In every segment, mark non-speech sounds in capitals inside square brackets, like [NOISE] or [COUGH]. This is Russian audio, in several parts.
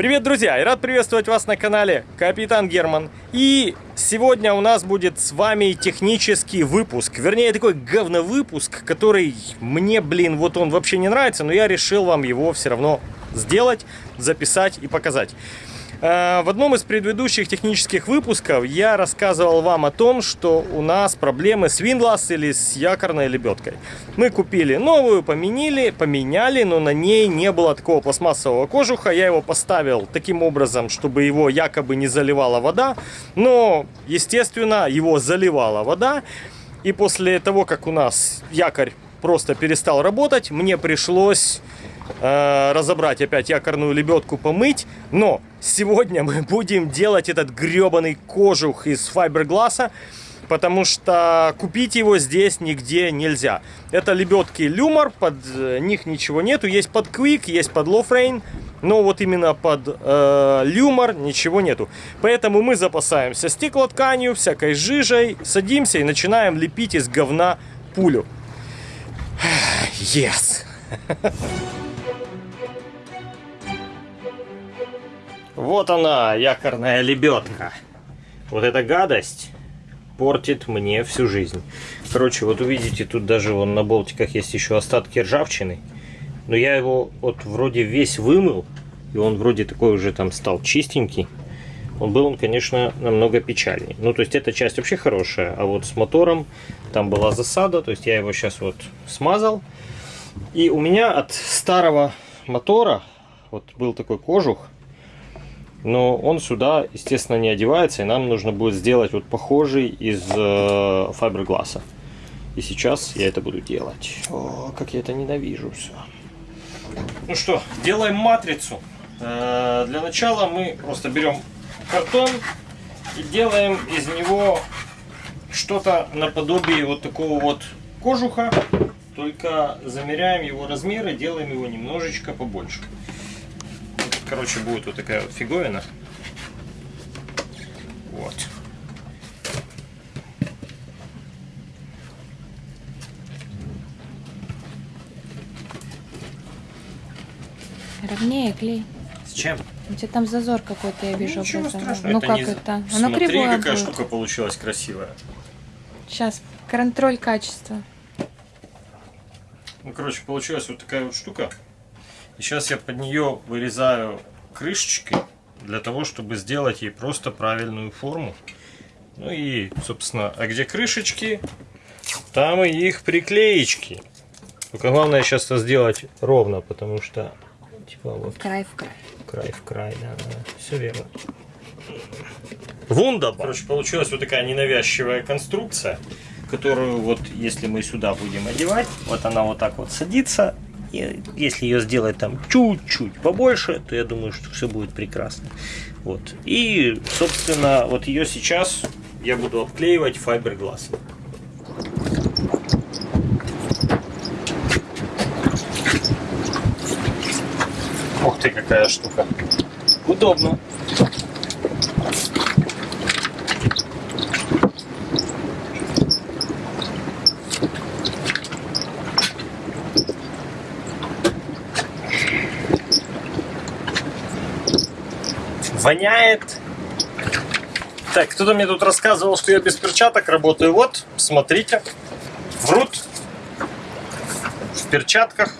Привет, друзья! И рад приветствовать вас на канале Капитан Герман. И сегодня у нас будет с вами технический выпуск. Вернее, такой говновыпуск, который мне, блин, вот он вообще не нравится, но я решил вам его все равно сделать, записать и показать. Э, в одном из предыдущих технических выпусков я рассказывал вам о том, что у нас проблемы с Windlass или с якорной лебедкой. Мы купили новую, поменяли, поменяли, но на ней не было такого пластмассового кожуха. Я его поставил таким образом, чтобы его якобы не заливала вода. Но, естественно, его заливала вода. И после того, как у нас якорь просто перестал работать, мне пришлось э, разобрать опять якорную лебедку, помыть. Но сегодня мы будем делать этот гребаный кожух из файбергласса, потому что купить его здесь нигде нельзя. Это лебедки Люмор, под э, них ничего нету. Есть под Quick, есть под Lowframe, но вот именно под э, Люмор ничего нету. Поэтому мы запасаемся стеклотканью, всякой жижей, садимся и начинаем лепить из говна пулю. [SIGHS] Yes! [LAUGHS] Вот она, якорная лебедка. Вот эта гадость портит мне всю жизнь. Короче, вот увидите, тут даже вон на болтиках есть еще остатки ржавчины. Но я его вот вроде весь вымыл. И он вроде такой уже там стал чистенький. Он был он, конечно, намного печальнее. Ну, то есть эта часть вообще хорошая. А вот с мотором там была засада. То есть я его сейчас вот смазал. И у меня от старого мотора вот был такой кожух но он сюда, естественно, не одевается, и нам нужно будет сделать вот похожий из э, фибергласса. И сейчас я это буду делать. О, как я это ненавижу все. Ну что, делаем матрицу. Э, для начала мы просто берем картон и делаем из него что-то наподобие вот такого вот кожуха. Только замеряем его размеры, делаем его немножечко побольше короче, будет вот такая вот фиговина. Вот. Ровнее клей. С чем? У тебя там зазор какой-то, я вижу. Ничего страшного. Ну это как не... это? Оно Смотри, кривое какая будет. штука получилась красивая. Сейчас, контроль качества. Ну, короче, получилась вот такая вот штука. И сейчас я под нее вырезаю крышечки для того, чтобы сделать ей просто правильную форму. Ну и, собственно, а где крышечки, там и их приклеечки. Только главное сейчас это сделать ровно, потому что типа вот Край в край. край в край, да, да, все верно. Вунда, короче, получилась вот такая ненавязчивая конструкция, которую вот если мы сюда будем одевать, вот она вот так вот садится, если ее сделать там чуть-чуть побольше, то я думаю, что все будет прекрасно. Вот. И, собственно, вот ее сейчас я буду обклеивать файберглассом. Ух ты, какая штука. Удобно. Воняет. Так, кто-то мне тут рассказывал, что я без перчаток работаю. Вот, смотрите. Врут. В перчатках.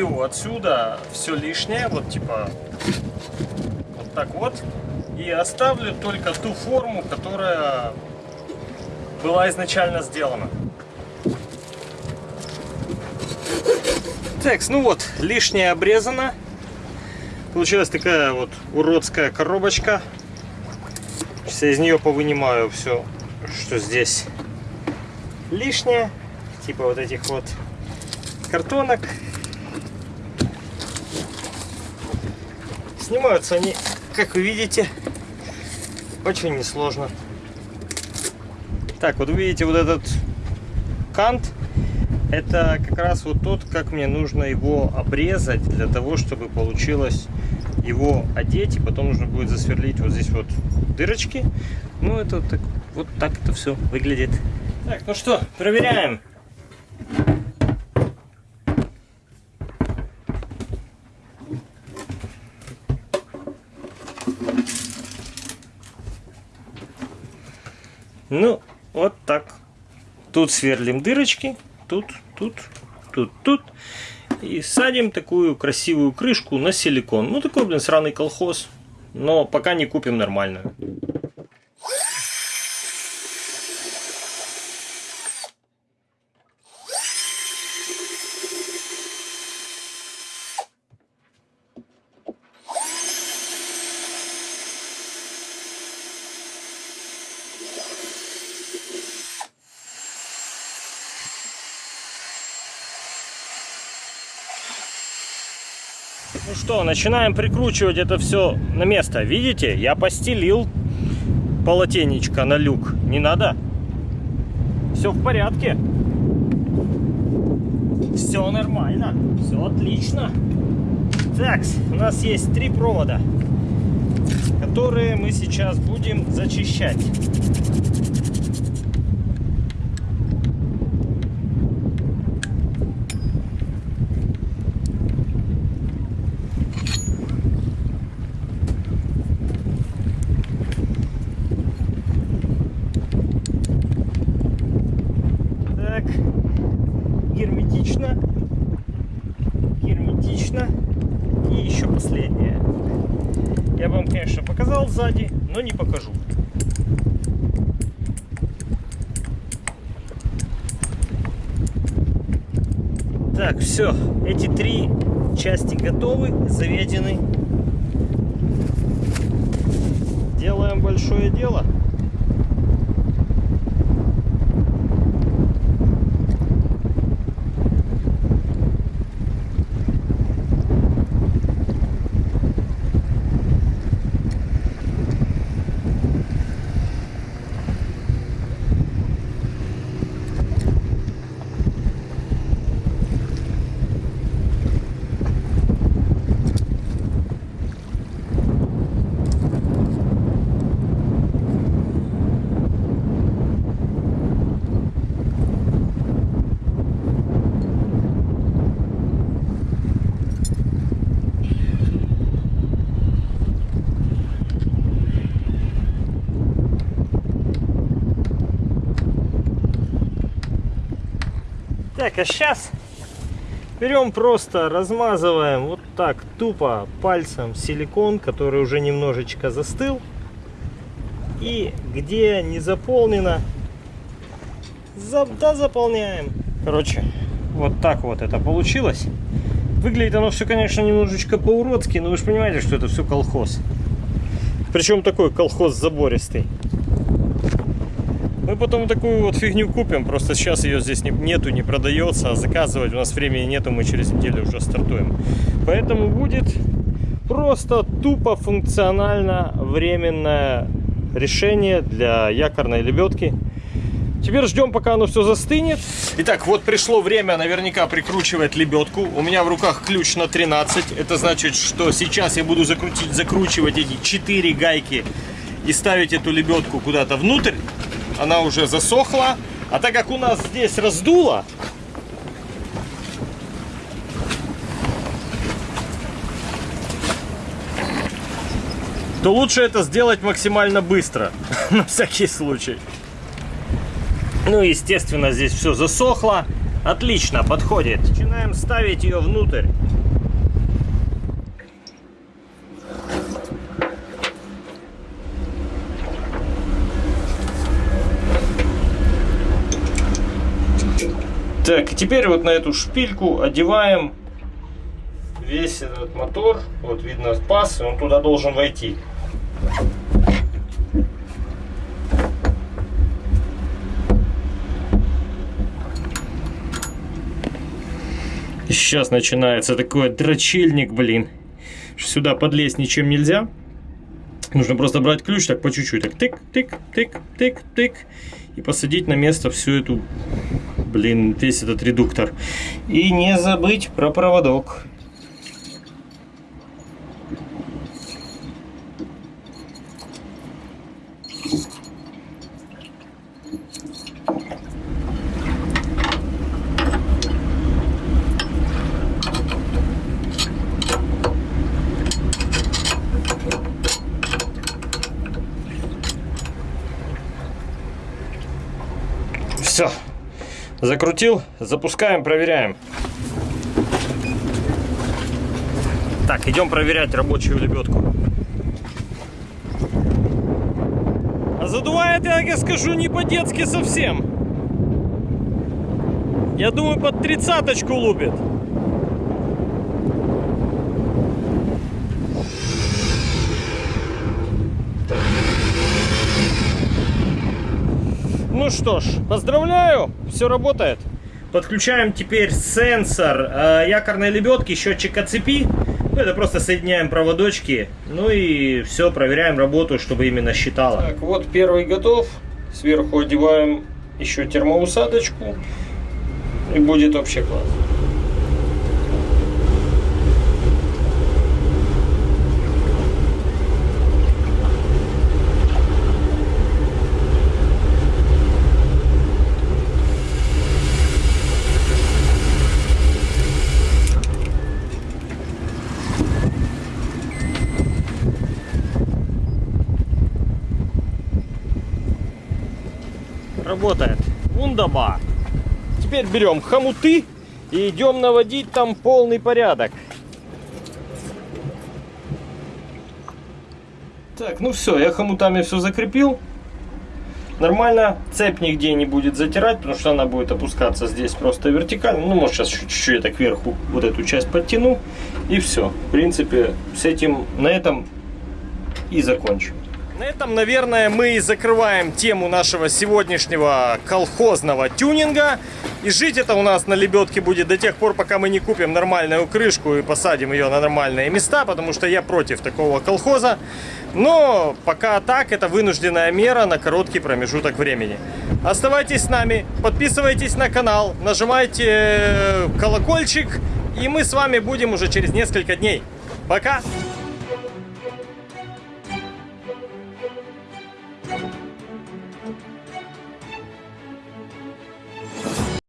Уберу отсюда все лишнее, вот типа вот так вот, и оставлю только ту форму, которая была изначально сделана. Так, ну вот, лишнее обрезано. Получилась такая вот уродская коробочка. Сейчас я из нее повынимаю все, что здесь лишнее. Типа вот этих вот картонок. Снимаются они, как вы видите, очень несложно. Так, вот вы видите вот этот кант. Это как раз вот тот, как мне нужно его обрезать для того, чтобы получилось его одеть. И потом нужно будет засверлить вот здесь вот дырочки. Ну, это так, вот так это все выглядит. Так, ну что, проверяем. Ну, вот так. Тут сверлим дырочки, тут, тут, тут, тут. И садим такую красивую крышку на силикон. Ну, такой, блин, сраный колхоз. Но пока не купим нормальную. Ну что, начинаем прикручивать это все на место. Видите, я постелил полотенечко на люк. Не надо. Все в порядке. Все нормально. Все отлично. Так, у нас есть три провода, которые мы сейчас будем зачищать. Так, герметично, герметично и еще последнее. Я вам, конечно, показал сзади, но не покажу. Так, все, эти три части готовы, заведены. Делаем большое дело. Так, а сейчас берем просто, размазываем вот так тупо пальцем силикон, который уже немножечко застыл. И где не заполнено, за, да, заполняем. Короче, вот так вот это получилось. Выглядит оно все, конечно, немножечко по-уродски, но вы же понимаете, что это все колхоз. Причем такой колхоз забористый. Мы потом такую вот фигню купим, просто сейчас ее здесь не, нету, не продается, а заказывать у нас времени нету, мы через неделю уже стартуем. Поэтому будет просто тупо функционально временное решение для якорной лебедки. Теперь ждем, пока оно все застынет. Итак, вот пришло время наверняка прикручивать лебедку. У меня в руках ключ на 13. Это значит, что сейчас я буду закрутить, закручивать эти 4 гайки и ставить эту лебедку куда-то внутрь она уже засохла. А так как у нас здесь раздуло, то лучше это сделать максимально быстро, [LAUGHS] на всякий случай. Ну, естественно, здесь все засохло. Отлично, подходит. Начинаем ставить ее внутрь. Так, и теперь вот на эту шпильку одеваем весь этот мотор. Вот видно паз, и он туда должен войти. Сейчас начинается такой дрочильник, блин. Сюда подлезть ничем нельзя. Нужно просто брать ключ так по чуть-чуть. Так тык, тык, тык, тык, тык. И посадить на место всю эту, блин, весь этот редуктор. И не забыть про проводок. Все. Закрутил, запускаем, проверяем. Так, идем проверять рабочую лебедку. А задувает, я, я скажу, не по-детски совсем. Я думаю, под тридцаточку лупит. Ну что ж, поздравляю, все работает. Подключаем теперь сенсор э, якорной лебедки, счетчик оцепи. Ну, это просто соединяем проводочки. Ну и все, проверяем работу, чтобы именно считало. Так, вот первый готов. Сверху одеваем еще термоусадочку. И будет вообще класс. Работает. Вундаба. Теперь берем хомуты и идем наводить там полный порядок. Так, ну все, я хомутами все закрепил. Нормально, цепь нигде не будет затирать, потому что она будет опускаться здесь просто вертикально. Ну, может, сейчас чуть-чуть я так кверху вот эту часть подтяну. И все. В принципе, с этим, на этом и закончу. На этом, наверное, мы и закрываем тему нашего сегодняшнего колхозного тюнинга. И жить это у нас на лебедке будет до тех пор, пока мы не купим нормальную крышку и посадим ее на нормальные места, потому что я против такого колхоза. Но пока так, это вынужденная мера на короткий промежуток времени. Оставайтесь с нами, подписывайтесь на канал, нажимайте э, колокольчик, и мы с вами будем уже через несколько дней. Пока!